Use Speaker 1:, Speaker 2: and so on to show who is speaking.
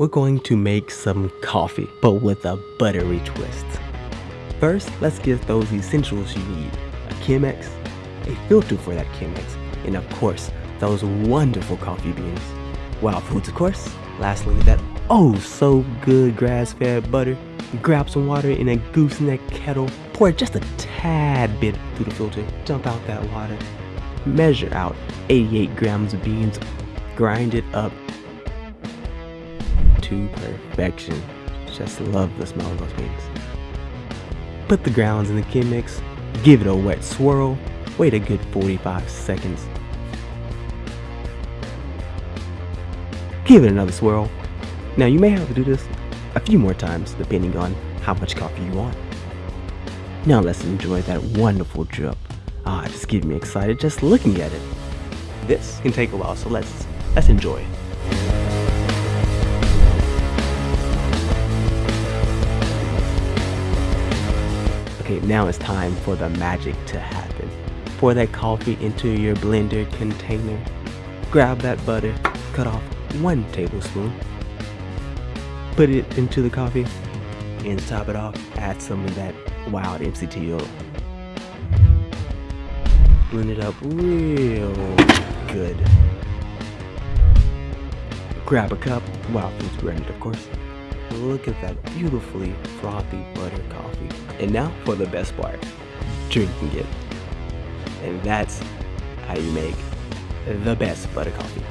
Speaker 1: we're going to make some coffee, but with a buttery twist. First, let's get those essentials you need. A Chemex, a filter for that Chemex, and of course, those wonderful coffee beans. Wild Foods, of course. Lastly, that oh so good grass-fed butter. Grab some water in a gooseneck kettle. Pour just a tad bit through the filter. Dump out that water. Measure out 88 grams of beans. Grind it up to perfection. Just love the smell of those beans. Put the grounds in the Chemex. Give it a wet swirl. Wait a good 45 seconds. Give it another swirl. Now you may have to do this a few more times depending on how much coffee you want. Now let's enjoy that wonderful drip. Ah, just getting me excited just looking at it. This can take a while, so let's let's enjoy. Okay, now it's time for the magic to happen. Pour that coffee into your blender container. Grab that butter, cut off one tablespoon. Put it into the coffee and top it off. Add some of that wild MCT oil. Blend it up real good. Grab a cup, Wild Foods branded of course. Look at that beautifully frothy butter coffee. And now for the best part, drinking it. And that's how you make the best butter coffee.